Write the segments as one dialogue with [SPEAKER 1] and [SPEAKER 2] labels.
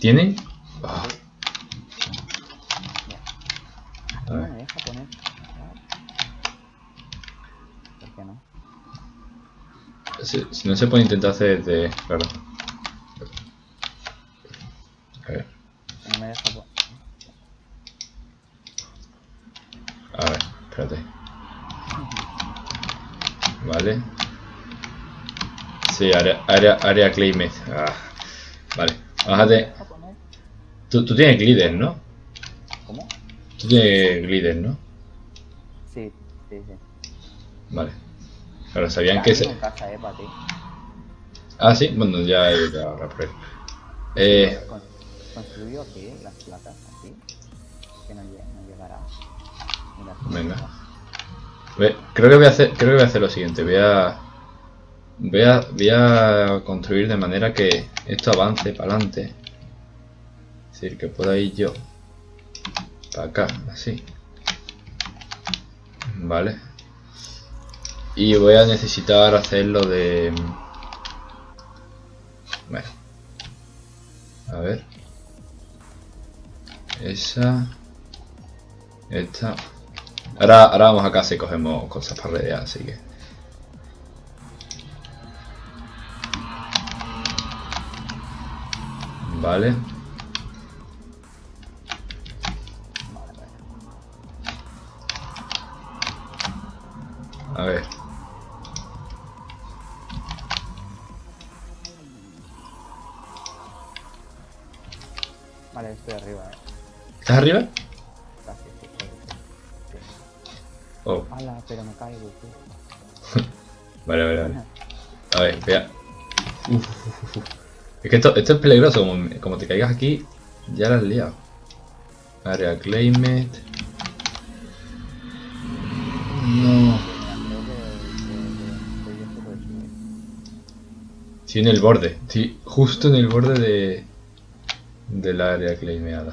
[SPEAKER 1] ¿Tiene? Ah,
[SPEAKER 2] Aquí
[SPEAKER 1] A
[SPEAKER 2] no
[SPEAKER 1] ver.
[SPEAKER 2] me deja poner. ¿Por qué no?
[SPEAKER 1] si, si no se puede intentar hacer de... Claro. A ver,
[SPEAKER 2] No me deja poner.
[SPEAKER 1] a ver, espérate. Vale. Sí, área, área, área claimed. Ah, vale. Bájate. Tú, tú tienes glider, ¿no?
[SPEAKER 2] ¿Cómo?
[SPEAKER 1] Tú tienes glider, ¿no?
[SPEAKER 2] Sí, sí, sí.
[SPEAKER 1] Vale. Claro, sabían que se...
[SPEAKER 2] casa, eh, para ti.
[SPEAKER 1] Ah, sí, bueno, ya he ido ahora por él. Eh,
[SPEAKER 2] Con- Construyó aquí las placas, aquí. Que no, no llegará.
[SPEAKER 1] Venga. creo que voy a hacer, creo que voy a hacer lo siguiente. Voy a, voy a, voy a construir de manera que esto avance para adelante. Es decir, que pueda ir yo para acá, así. Vale. Y voy a necesitar hacerlo de... Bueno. A ver. Esa. Esta. Ahora, ahora vamos a casa y cogemos cosas para redear, así que. Vale. A ver.
[SPEAKER 2] Vale, estoy arriba, eh.
[SPEAKER 1] ¿Estás arriba?
[SPEAKER 2] Casi, sí, sí, sí. sí.
[SPEAKER 1] Oh,
[SPEAKER 2] Ala, pero me caigo, tío.
[SPEAKER 1] vale, vale, vale. A ver, vea. Uf, uf, uf, uf. Es que esto, esto es peligroso, como, como te caigas aquí, ya la has liado. Area claimed. No. Sí, en el borde. Sí, justo en el borde de. del área claimeada.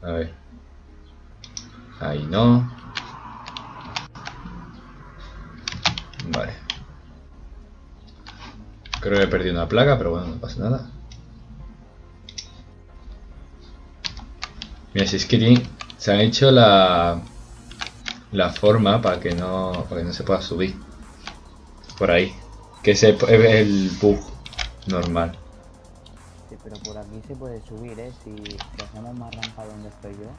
[SPEAKER 1] A ver. Ahí no. Vale. Creo que he perdido una plaga, pero bueno, no pasa nada. Mira, si es que se han hecho la la forma para que no para que no se pueda subir por ahí. Que ese es el bug normal.
[SPEAKER 2] Sí, pero por aquí se puede subir, eh. Si, si hacemos más rampa donde estoy yo.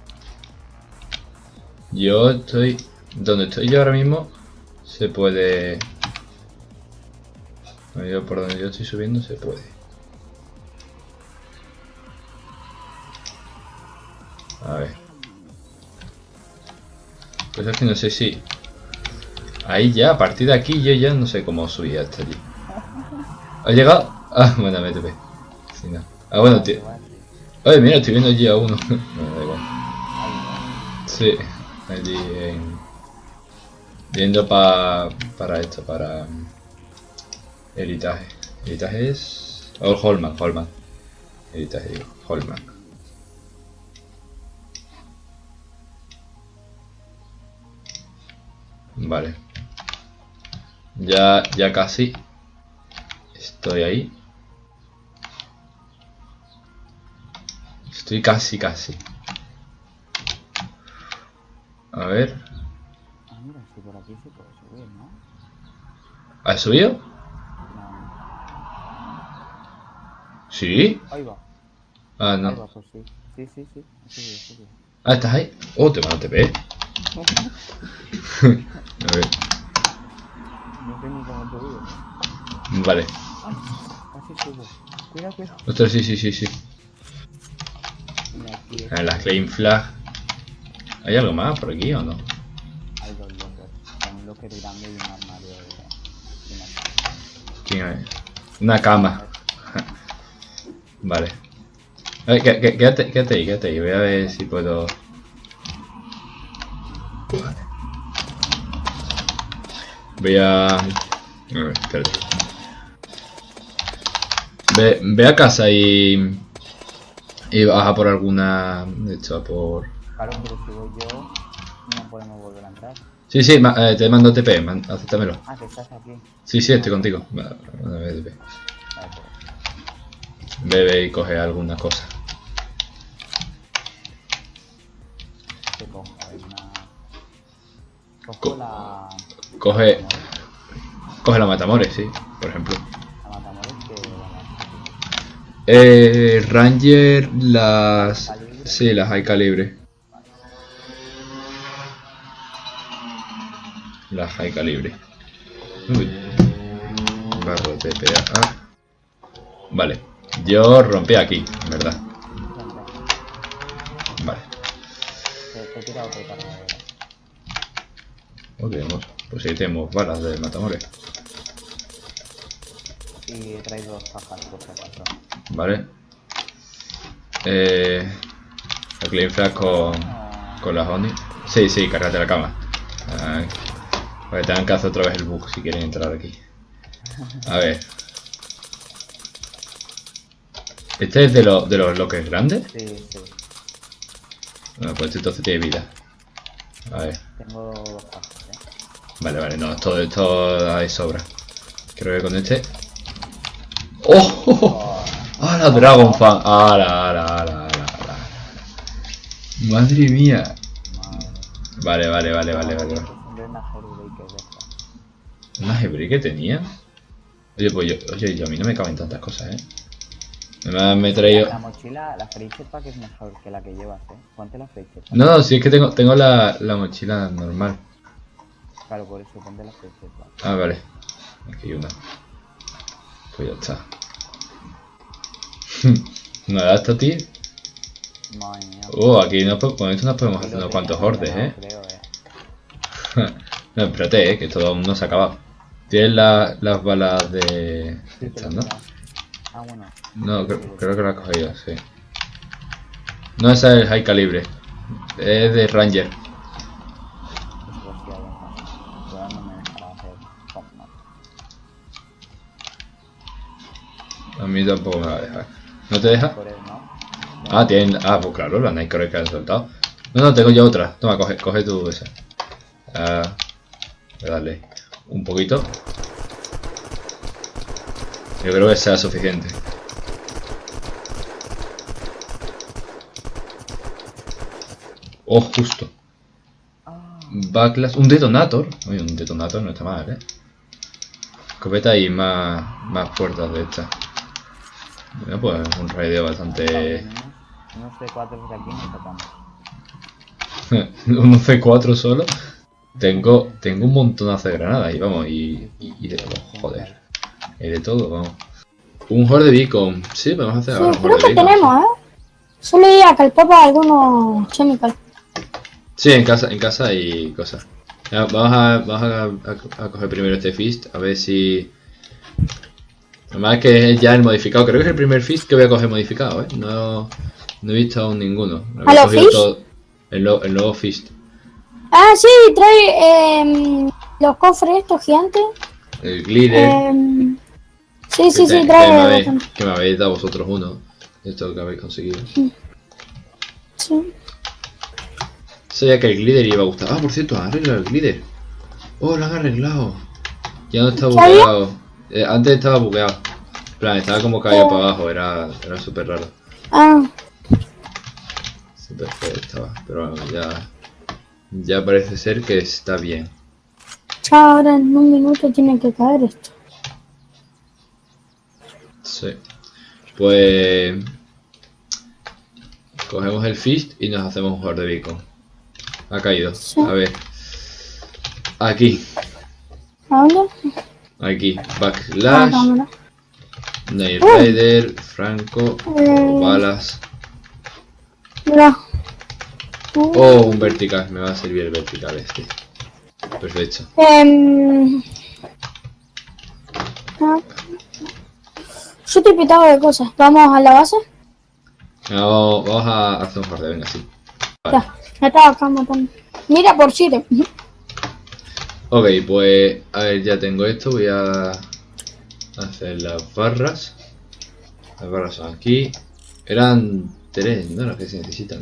[SPEAKER 1] Yo estoy donde estoy yo ahora mismo se puede yo por donde yo estoy subiendo se puede. A ver. Pues es que no sé si ahí ya a partir de aquí yo ya no sé cómo subir hasta allí. ¿Ha llegado? Ah, bueno, MTP. Sí, no. Ah, bueno, tío. Oye, mira, estoy viendo allí a uno. no, da igual. Sí, allí en... Yendo pa, para esto, para... Heritaje. Heritaje es... Oh, Holman, Holman. Heritaje, digo, Holman. Vale. Ya, ya casi. Estoy ahí. Estoy casi, casi. A ver.
[SPEAKER 2] Ah, mira, si por aquí se puede subir, ¿no?
[SPEAKER 1] ¿Has subido? Sí.
[SPEAKER 2] Ahí va,
[SPEAKER 1] Ah,
[SPEAKER 2] ahí va,
[SPEAKER 1] no.
[SPEAKER 2] pues sí. Sí, sí, sí. Ha subido.
[SPEAKER 1] Ah, ¿estás ahí? Oh, te mando TP. A ver.
[SPEAKER 2] No ni cómo subir.
[SPEAKER 1] Vale.
[SPEAKER 2] Ay, casi subo. Cuidado, cuidado.
[SPEAKER 1] Ostras, sí, sí, sí, sí. Ah, La claim flag. ¿Hay algo más por aquí o no?
[SPEAKER 2] hay dos lockers. Un locker grande y un armario de... de una cama.
[SPEAKER 1] Vale. A ver, qué- qué- quédate, quédate ahí, quédate ahí. Voy a ver si puedo... Voy a... A ver, espérate. Ve, ve a casa y... Y baja por alguna... De hecho, a por...
[SPEAKER 2] Claro, pero si voy yo, no podemos volver a entrar.
[SPEAKER 1] Sí, sí, ma- eh, te mando TP, man- acéptamelo.
[SPEAKER 2] Ah, que estás aquí.
[SPEAKER 1] Sí, sí, estoy contigo.
[SPEAKER 2] Vale, pues.
[SPEAKER 1] Bebe y coge alguna cosa.
[SPEAKER 2] ¿Qué cojo? Una... Cojo
[SPEAKER 1] Co-
[SPEAKER 2] la...
[SPEAKER 1] Coge, coge la matamores, sí, por ejemplo.
[SPEAKER 2] La matamores que...
[SPEAKER 1] Eh, Ranger, las... Sí, las hay calibre. Las high calibre. Uy. Barro de PA. Vale. Yo rompí aquí, en verdad. Vale.
[SPEAKER 2] te, he
[SPEAKER 1] vamos. Pues ahí tenemos balas de matamores.
[SPEAKER 2] Y traído dos cajas por acaso.
[SPEAKER 1] Vale. Eh... El clean flash con... Con las Oni. Sí, sí, cárgate la cama. Que tengan que hacer otra vez el bug si quieren entrar aquí. A ver. ¿Este es de, los de los bloques grandes?
[SPEAKER 2] Sí, sí.
[SPEAKER 1] Bueno, pues este entonces tiene vida. A ver.
[SPEAKER 2] Tengo cajas, ¿eh?
[SPEAKER 1] Vale, vale, no, todo esto hay sobra. Creo que con este. ¡Oh!
[SPEAKER 2] Oh,
[SPEAKER 1] ¡Ah, la Dragon Fan! ¡Hala, ala, ala, ala, ala! ¡Madre mía!
[SPEAKER 2] madre.
[SPEAKER 1] Vale, vale, vale, vale, vale. ¿Una Hebrew que tenía? Oye, pues yo, oye, yo a mí no me caben tantas cosas, ¿eh? Me, me he traído...
[SPEAKER 2] La mochila, la pack es mejor que la que llevas, ¿eh? Ponte la.
[SPEAKER 1] No, no, sí es que tengo, tengo la, la mochila normal.
[SPEAKER 2] Claro, por eso ponte la free pack.
[SPEAKER 1] Ah, vale. Aquí hay una. Pues ya está. Nada, esto, tío.
[SPEAKER 2] Madre mía.
[SPEAKER 1] Oh, aquí nos, con esto nos podemos hacer unos cuantos hordes, ¿eh?
[SPEAKER 2] creo, eh.
[SPEAKER 1] no, espérate, ¿eh? Que esto aún no se ha acabado. ¿Tienes la- las balas de...
[SPEAKER 2] Sí,
[SPEAKER 1] estas, no?
[SPEAKER 2] mira. Ah, bueno.
[SPEAKER 1] No, creo, creo que lo has cogido, sí. No, es high calibre. Es de Ranger. A mí tampoco me va a dejar. ¿No te deja? Ah, tienen... Ah, pues claro, la Nightcore que han soltado. No, no, tengo yo otra. Toma, coge, coge tú esa. Ah, darle un poquito. Yo creo que sea suficiente. Oh, justo. Backlash. Un detonator. Oye, un detonator no está mal, eh. Escopeta y más, más puertas de estas. Bueno, pues un raideo bastante.
[SPEAKER 2] unos C4 de aquí nos sacamos.
[SPEAKER 1] un C4 solo. Tengo, tengo un montonazo de granadas y vamos, y, y, y de joder. Y de todo, vamos. Un horde beacon. Sí, vamos a hacer
[SPEAKER 3] Sí,
[SPEAKER 1] ahora
[SPEAKER 3] creo que
[SPEAKER 1] beacon.
[SPEAKER 3] tenemos, ¿eh? Solo diría que el Papa algunos chemical.
[SPEAKER 1] Sí, en casa, en casa hay cosas. Ya, Vamos, a, vamos a, a- a coger primero este fist, a ver si... Además que es ya el modificado, creo que es el primer fist que voy a coger modificado, ¿eh? No, no he visto aún ninguno. Había
[SPEAKER 3] ¿A los
[SPEAKER 1] cogido todo- el, nuevo- el nuevo fist.
[SPEAKER 3] Ah, sí, trae em, los cofres estos gigantes.
[SPEAKER 1] El glider.
[SPEAKER 3] Em, sí, sí, sí, trae
[SPEAKER 1] que me habéis dado vosotros uno. Esto que habéis conseguido.
[SPEAKER 3] Sí.
[SPEAKER 1] Sabía que el glider iba a gustar. Ah, por cierto, han arreglado el glider. Oh, lo han arreglado. Ya no está bugueado. Eh, antes estaba bugueado. En plan, estaba como caído para abajo, era, era súper raro.
[SPEAKER 3] Ah,
[SPEAKER 1] Súper feo estaba. Pero bueno, ya. Ya parece ser que está bien.
[SPEAKER 3] ahora en un minuto tiene que caer esto.
[SPEAKER 1] Sí. Pues. Cogemos el fist y nos hacemos un horde beacon. Ha caído. A ver. Aquí. Aquí. Backlash. Night
[SPEAKER 3] Uh.
[SPEAKER 1] Rider. Franco.
[SPEAKER 3] Eh.
[SPEAKER 1] Balas. Oh, un vertical. Me va a servir el vertical este. Perfecto.
[SPEAKER 3] em, ah. Yo estoy pitado de cosas. Vamos a la base.
[SPEAKER 1] Vamos, vamos a hacer un horde. Venga, sí. Vale.
[SPEAKER 3] Ya, me estaba acá matando. Mira por Chile.
[SPEAKER 1] Ok, pues a ver, ya tengo esto, voy a hacer las barras. Las barras son aquí. Eran tres, ¿no? Las que se necesitan.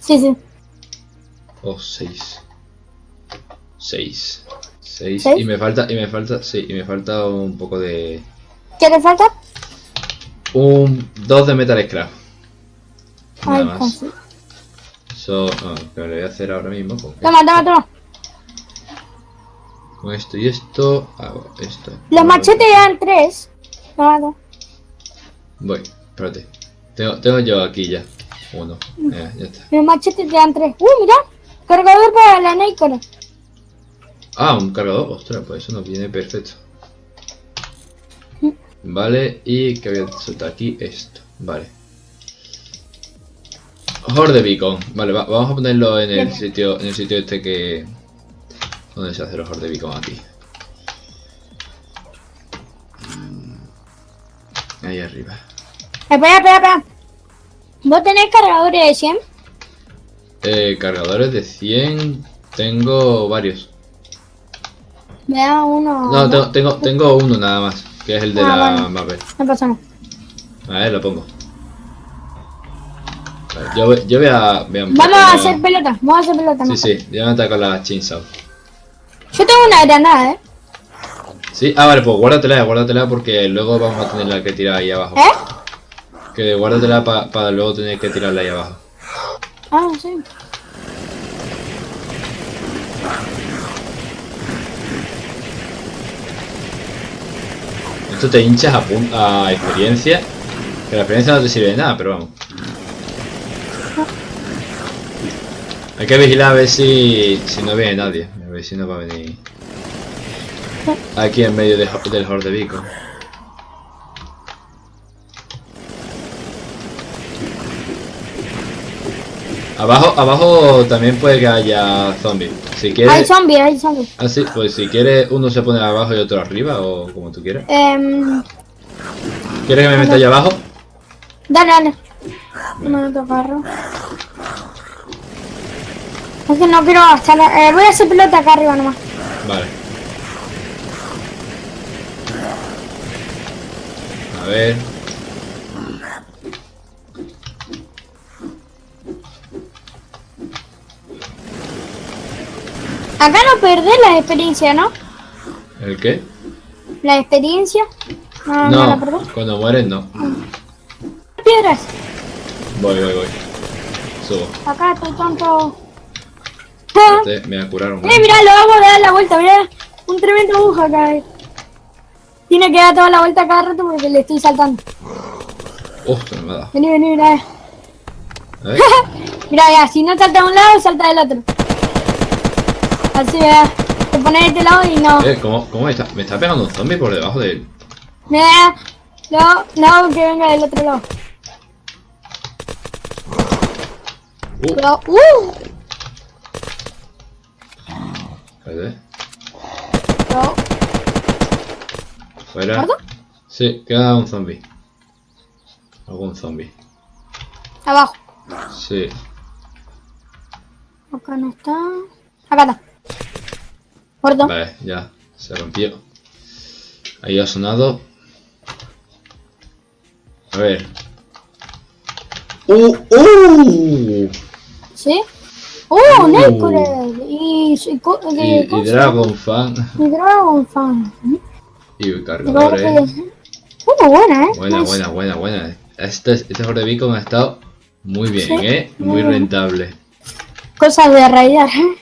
[SPEAKER 3] Sí, sí.
[SPEAKER 1] O seis. Seis. Seis.
[SPEAKER 3] ¿Seis?
[SPEAKER 1] Y me falta, y me falta, sí, y me falta un poco de...
[SPEAKER 3] ¿Qué te falta?
[SPEAKER 1] Un 2 de Metal Scrap. Nada
[SPEAKER 3] Ay,
[SPEAKER 1] más. Eso, ah, lo voy a hacer ahora mismo. Con,
[SPEAKER 3] Toma, toma, toma.
[SPEAKER 1] con esto y esto. Hago esto.
[SPEAKER 3] Los machetes tres. Toma, toma.
[SPEAKER 1] Voy, espérate. Tengo, tengo yo aquí ya. Uno. Ya, ya está.
[SPEAKER 3] Los machetes te dan tres. Uh, mira. Cargador para la Nikon.
[SPEAKER 1] Ah, un cargador. Ostras, pues eso nos viene perfecto. Vale, y que voy a soltar aquí esto. Vale. Horde Beacon. Vale, va- vamos a ponerlo en el sitio en el sitio este que... ¿Dónde se hace los Horde Beacon? Aquí. Mm, Ahí arriba.
[SPEAKER 3] Espera, espera, espera. ¿Vos tenés cargadores de 100?
[SPEAKER 1] Eh, cargadores de 100. Tengo varios.
[SPEAKER 3] Me da uno.
[SPEAKER 1] No, tengo, tengo, tengo uno nada más. Que es el de
[SPEAKER 3] Ah,
[SPEAKER 1] la
[SPEAKER 3] vale.
[SPEAKER 1] Mapper.
[SPEAKER 3] No pasa nada.
[SPEAKER 1] A ver, lo pongo. Vale, yo, yo voy a... Voy a
[SPEAKER 3] Vamos a hacer pelota. Vamos a hacer pelota.
[SPEAKER 1] Sí,
[SPEAKER 3] mejor.
[SPEAKER 1] sí, ya me ataca la chainsaw.
[SPEAKER 3] Yo tengo una granada, ¿eh?
[SPEAKER 1] Sí, ah, vale, pues guárdatela, guárdatela porque luego vamos a tenerla que tirar ahí abajo.
[SPEAKER 3] ¿Eh?
[SPEAKER 1] Que guárdatela para luego tener que tirarla ahí abajo.
[SPEAKER 3] Ah, sí.
[SPEAKER 1] Esto te hinchas a, a experiencia. Que la experiencia no te sirve de nada, pero vamos. Hay que vigilar a ver si, si no viene nadie. A ver si no va a venir. Aquí en medio de, del Horde Abajo, abajo también puede que haya zombies. Si
[SPEAKER 3] Hay
[SPEAKER 1] quieres.
[SPEAKER 3] zombies, hay zombies.
[SPEAKER 1] Ah, sí, pues si quieres, uno se pone abajo y otro arriba, o como tú quieras.
[SPEAKER 3] Em,
[SPEAKER 1] ¿Quieres que me meta allá abajo?
[SPEAKER 3] dale, dale. No me carro. Es que no quiero gastar. Eh, voy a hacer pelota acá arriba nomás.
[SPEAKER 1] Vale. A ver.
[SPEAKER 3] Acá no perdés la experiencia, ¿no?
[SPEAKER 1] ¿El qué?
[SPEAKER 3] La experiencia. No, no,
[SPEAKER 1] cuando mueres no.
[SPEAKER 3] Piedras.
[SPEAKER 1] Voy, voy, voy. Subo.
[SPEAKER 3] Acá estoy tonto. Ah,
[SPEAKER 1] Este, me voy a curar un
[SPEAKER 3] Eh, mirá, lo vamos a dar la vuelta, mirá. Un tremendo aguja acá. eh. Tiene que dar toda la vuelta cada rato porque le estoy saltando.
[SPEAKER 1] Ostras, me ha dado.
[SPEAKER 3] Vení, vení, mirá.
[SPEAKER 1] A ver.
[SPEAKER 3] Mirá, ya, si no salta de un lado, salta del otro. Así, vea. Te pones de este lado y no.
[SPEAKER 1] Eh, ¿cómo, cómo me está? Me está pegando un zombie por debajo de él.
[SPEAKER 3] No, no, que venga del otro lado.
[SPEAKER 1] Uh,
[SPEAKER 3] Pero, uh, pero,
[SPEAKER 1] Fuera.
[SPEAKER 3] ¿Muerto?
[SPEAKER 1] Sí, queda un zombie. Algún zombie.
[SPEAKER 3] abajo.
[SPEAKER 1] Sí.
[SPEAKER 3] Acá no está. Acá está. Muerto.
[SPEAKER 1] Vale, ya. Se rompió. Ahí ha sonado. A ver. ¡Uh! ¡Uh!
[SPEAKER 3] ¿Sí? ¡Uh!
[SPEAKER 1] Uh.
[SPEAKER 3] Y, y,
[SPEAKER 1] Y, y
[SPEAKER 3] ¿cómo se
[SPEAKER 1] Dragon Fan.
[SPEAKER 3] Y Dragon Fan.
[SPEAKER 1] Y cargadores.
[SPEAKER 3] que- Uh, buena, eh.
[SPEAKER 1] Buena,
[SPEAKER 3] Nice.
[SPEAKER 1] buena, buena, buena. Este, este Horde Beacon ha estado muy bien,
[SPEAKER 3] Sí,
[SPEAKER 1] ¿eh?
[SPEAKER 3] muy
[SPEAKER 1] rentable.
[SPEAKER 3] Cosas de raidar, eh.